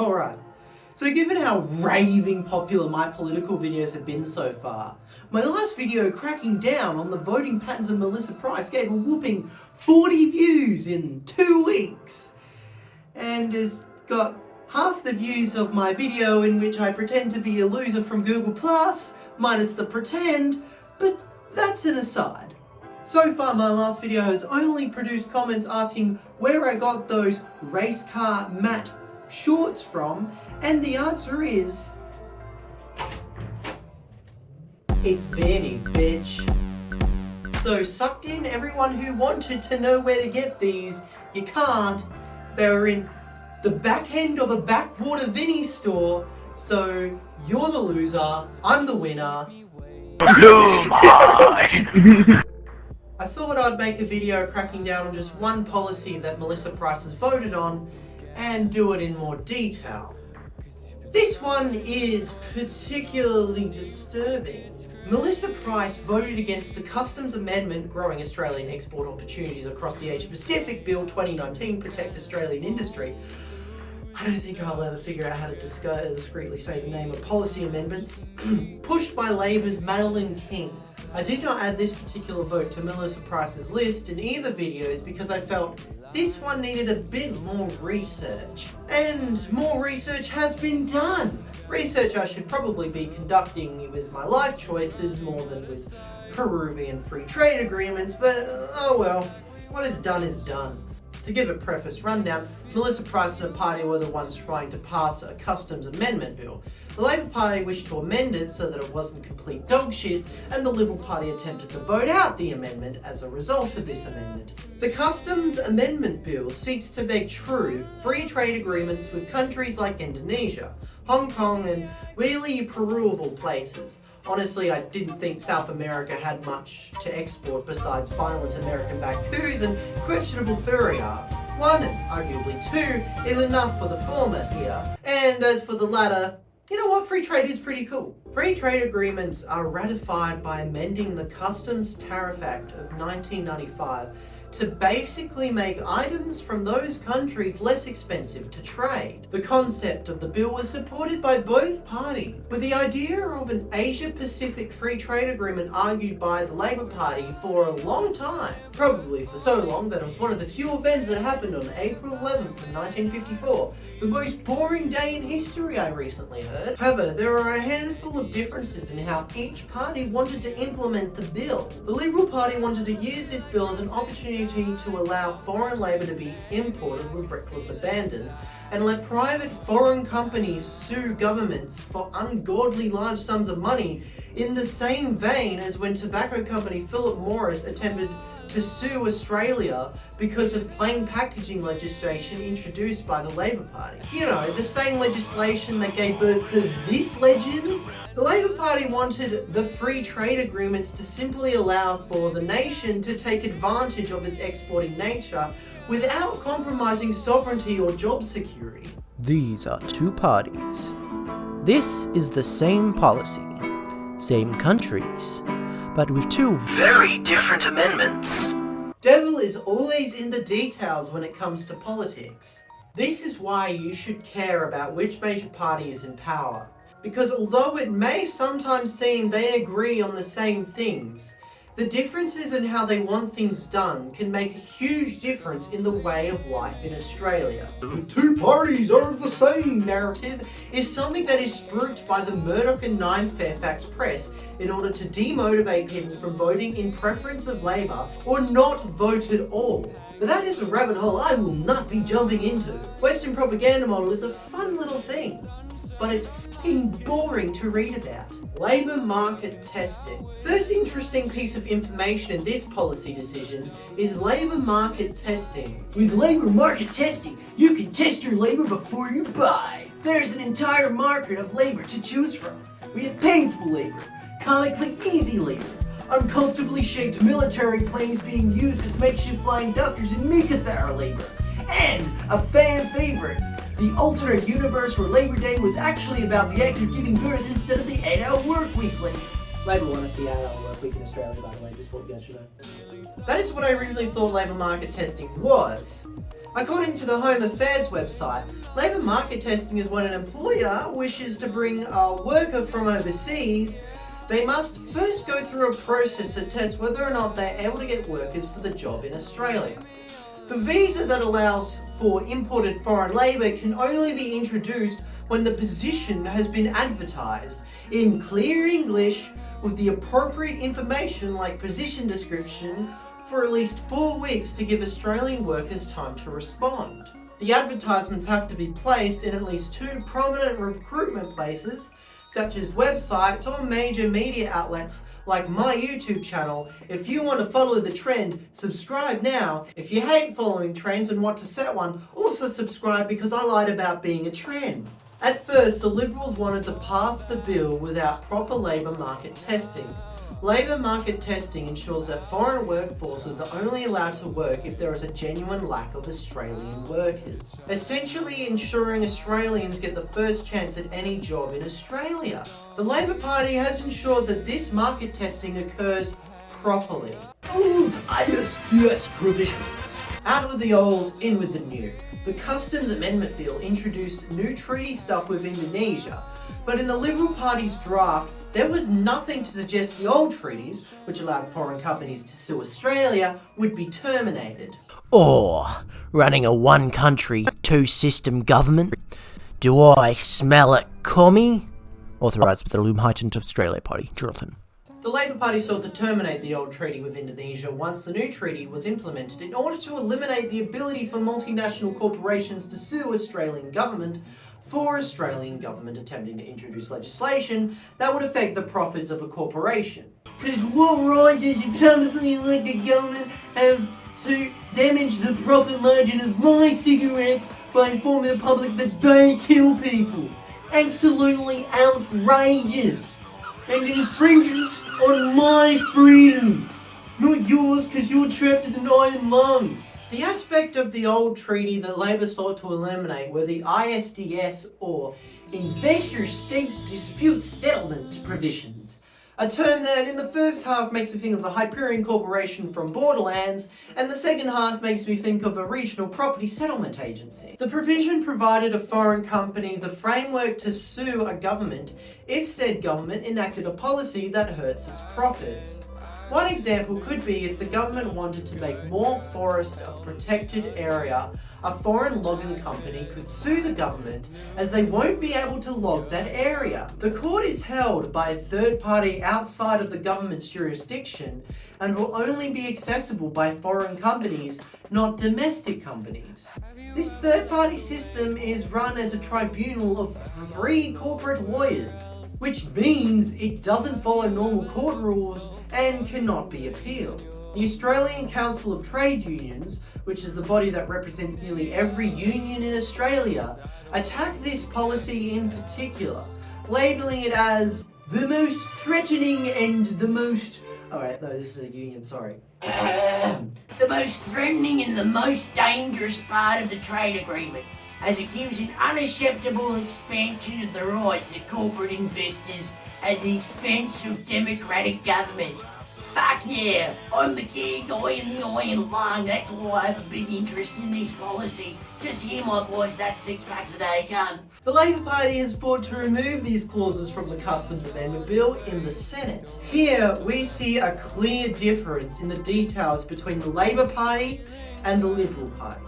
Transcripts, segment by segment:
Alright, so given how raving popular my political videos have been so far, my last video cracking down on the voting patterns of Melissa Price gave a whooping 40 views in two weeks. And has got half the views of my video in which I pretend to be a loser from Google Plus, minus the pretend, but that's an aside. So far my last video has only produced comments asking where I got those race car matte shorts from, and the answer is... It's Benny, bitch. So sucked in everyone who wanted to know where to get these, you can't. They were in the back end of a backwater Vinnie store, so you're the loser, I'm the winner. I thought I'd make a video cracking down on just one policy that Melissa Price has voted on and do it in more detail. This one is particularly disturbing. Melissa Price voted against the Customs Amendment Growing Australian Export Opportunities Across the Asia Pacific Bill 2019 Protect Australian Industry. I don't think I'll ever figure out how to discreetly say the name of policy amendments, pushed by Labor's Madeline King. I did not add this particular vote to Melissa Price's list in either videos because I felt this one needed a bit more research. And more research has been done. Research I should probably be conducting with my life choices more than with Peruvian free trade agreements, but oh well, what is done is done. To give a preface rundown, Melissa Price and her party were the ones trying to pass a customs amendment bill. The Labour Party wished to amend it so that it wasn't complete dog shit, and the Liberal Party attempted to vote out the amendment as a result of this amendment. The Customs Amendment Bill seeks to make true free trade agreements with countries like Indonesia, Hong Kong and really Peru of all places. Honestly, I didn't think South America had much to export besides violent American Bacus and questionable furry art. One, arguably two, is enough for the former here. And as for the latter, you know what, free trade is pretty cool. Free trade agreements are ratified by amending the Customs Tariff Act of 1995 to basically make items from those countries less expensive to trade. The concept of the bill was supported by both parties, with the idea of an Asia-Pacific free trade agreement argued by the Labour Party for a long time. Probably for so long that it was one of the few events that happened on April 11th of 1954, the most boring day in history I recently heard. However, there are a handful of differences in how each party wanted to implement the bill. The Liberal Party wanted to use this bill as an opportunity to allow foreign labour to be imported with reckless abandon and let private foreign companies sue governments for ungodly large sums of money in the same vein as when tobacco company Philip Morris attempted to sue Australia because of plain packaging legislation introduced by the Labour Party. You know, the same legislation that gave birth to this legend? The Labour Party wanted the free trade agreements to simply allow for the nation to take advantage of its exporting nature without compromising sovereignty or job security. These are two parties. This is the same policy, same countries, but with two very different amendments. Devil is always in the details when it comes to politics. This is why you should care about which major party is in power. Because although it may sometimes seem they agree on the same things, the differences in how they want things done can make a huge difference in the way of life in Australia. The two parties are the same narrative is something that is spruiked by the Murdoch and Nine Fairfax press in order to demotivate people from voting in preference of Labour or not vote at all. But that is a rabbit hole I will not be jumping into. Western propaganda model is a fun little thing, but it's f***ing boring to read about. Labour market testing. First interesting piece of information in this policy decision is labour market testing. With labour market testing, you can test your labour before you buy. There's an entire market of labour to choose from. We have painful labour, comically easy labour, uncomfortably shaped military planes being used as makeshift flying doctors in Meekatharra labor, and a fan favorite, the alternate universe where Labor Day was actually about the act of giving birth instead of the 8-hour work week want to see 8-hour work week in Australia, by the way, just what you guys should know. That is what I originally thought labour market testing was. According to the Home Affairs website, labour market testing is when an employer wishes to bring a worker from overseas they must first go through a process to test whether or not they're able to get workers for the job in Australia. The visa that allows for imported foreign labour can only be introduced when the position has been advertised in clear English with the appropriate information like position description for at least four weeks to give Australian workers time to respond. The advertisements have to be placed in at least two prominent recruitment places such as websites or major media outlets like my YouTube channel. If you want to follow the trend, subscribe now. If you hate following trends and want to set one, also subscribe because I lied about being a trend. At first, the Liberals wanted to pass the bill without proper labour market testing. Labour market testing ensures that foreign workforces are only allowed to work if there is a genuine lack of Australian workers, essentially ensuring Australians get the first chance at any job in Australia. The Labour Party has ensured that this market testing occurs properly. Ooh, ISDS provisions. Out with the old, in with the new. The Customs Amendment Bill introduced new treaty stuff with Indonesia, but in the Liberal Party's draft, there was nothing to suggest the old treaties, which allowed foreign companies to sue Australia, would be terminated. Or running a one country, two system government? Do I smell it, commie? Authorised by the Loom Heightened Australia Party, Jonathan. The Labour Party sought to terminate the old treaty with Indonesia once the new treaty was implemented in order to eliminate the ability for multinational corporations to sue Australian government for Australian government attempting to introduce legislation that would affect the profits of a corporation. Because what right does a publicly elected government have to damage the profit margin of my cigarettes by informing the public that they kill people? Absolutely outrageous! And infringement on my freedom! Not yours because you're trapped in an iron lung. The aspect of the old treaty that Labor sought to eliminate were the ISDS or Investor State Dispute Settlement provisions. A term that in the first half makes me think of the Hyperion Corporation from Borderlands, and the second half makes me think of a regional property settlement agency. The provision provided a foreign company the framework to sue a government if said government enacted a policy that hurts its profits. One example could be if the government wanted to make more forest a protected area, a foreign logging company could sue the government as they won't be able to log that area. The court is held by a third party outside of the government's jurisdiction and will only be accessible by foreign companies, not domestic companies. This third party system is run as a tribunal of three corporate lawyers, which means it doesn't follow normal court rules and cannot be appealed. The Australian Council of Trade Unions, which is the body that represents nearly every union in Australia, attacked this policy in particular, labelling it as the most threatening and the most... Alright, no, this is a union, sorry. the most threatening and the most dangerous part of the trade agreement, as it gives an unacceptable expansion of the rights of corporate investors at the expense of democratic governments. Fuck yeah, I'm the key guy in the iron lung, that's why I have a big interest in this policy. Just hear my voice, that's six packs a day, cunt. The Labour Party has fought to remove these clauses from the Customs Amendment Bill in the Senate. Here, we see a clear difference in the details between the Labour Party and the Liberal Party.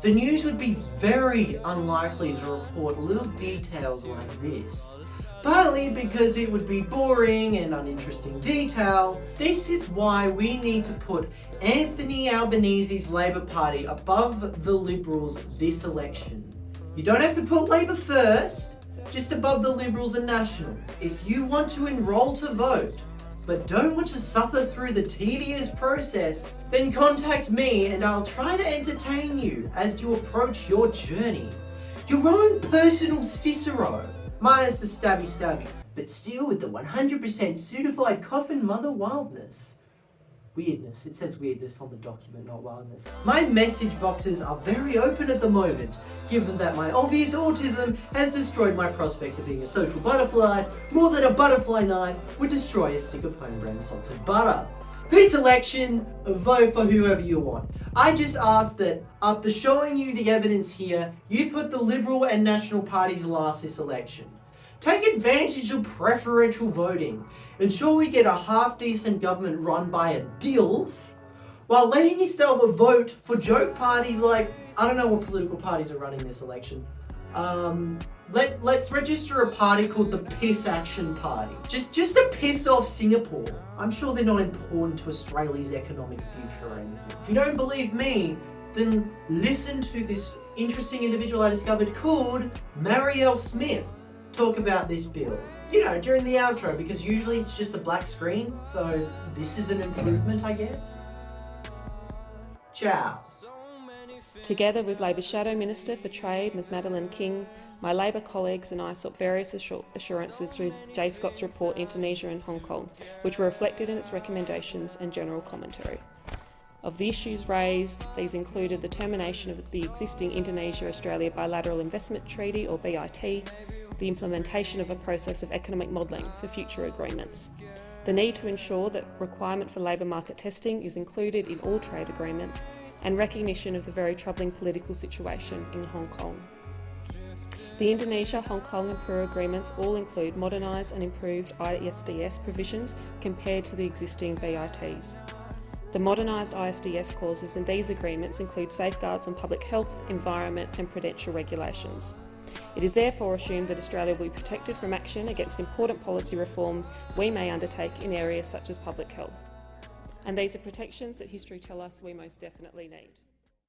The news would be very unlikely to report little details like this. Partly because it would be boring and uninteresting detail, this is why we need to put Anthony Albanese's Labour Party above the Liberals this election. You don't have to put Labour first, just above the Liberals and Nationals. If you want to enrol to vote, but don't want to suffer through the tedious process, then contact me and I'll try to entertain you as you approach your journey. Your own personal Cicero, minus the stabby stabby, but still with the 100% certified coffin mother wildness. Weirdness. It says weirdness on the document, not wildness. My message boxes are very open at the moment, given that my obvious autism has destroyed my prospects of being a social butterfly more than a butterfly knife would destroy a stick of home brand salted butter. This election, vote for whoever you want. I just ask that after showing you the evidence here, you put the Liberal and National parties last this election. Take advantage of preferential voting. Ensure we get a half-decent government run by a DILF, while letting yourself a vote for joke parties like, I don't know what political parties are running this election. Um, let, let's register a party called the Piss Action Party. Just, just to piss off Singapore. I'm sure they're not important to Australia's economic future or anything. If you don't believe me, then listen to this interesting individual I discovered called Marielle Smith talk about this bill. You know, during the outro, because usually it's just a black screen, so this is an improvement, I guess. Ciao. Together with Labor Shadow Minister for Trade, Ms Madeline King, my Labor colleagues and I sought various assurances through JSCOT's report Indonesia and Hong Kong, which were reflected in its recommendations and general commentary. Of the issues raised, these included the termination of the existing Indonesia-Australia Bilateral Investment Treaty, or BIT, the implementation of a process of economic modelling for future agreements. The need to ensure that requirement for labour market testing is included in all trade agreements and recognition of the very troubling political situation in Hong Kong. The Indonesia, Hong Kong and Peru agreements all include modernised and improved ISDS provisions compared to the existing BITs. The modernised ISDS clauses in these agreements include safeguards on public health, environment and prudential regulations. It is therefore assumed that Australia will be protected from action against important policy reforms we may undertake in areas such as public health. And these are protections that history tell us we most definitely need.